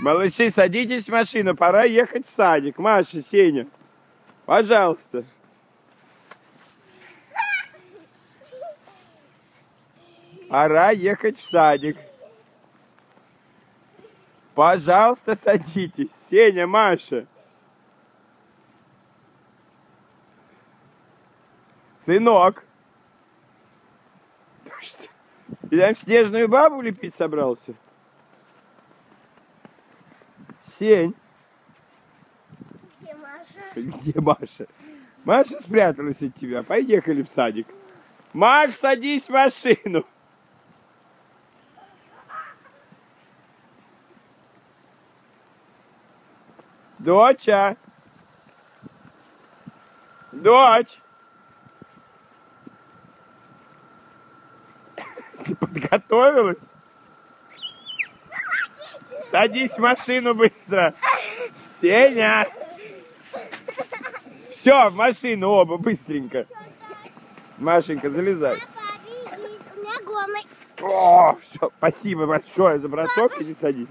Малыши, садитесь в машину, пора ехать в садик. Маша, Сеня, пожалуйста. Пора ехать в садик. Пожалуйста, садитесь. Сеня, Маша. Сынок. Ты там снежную бабу лепить собрался? Сень. Где Маша? Где Маша? Маша спряталась от тебя. Поехали в садик. Маш, садись в машину. Доча. Дочь. Ты подготовилась? Садись в машину быстро. Сеня. Все, в машину оба, быстренько. Машенька, залезай. О, все, спасибо большое за бросок, иди садись.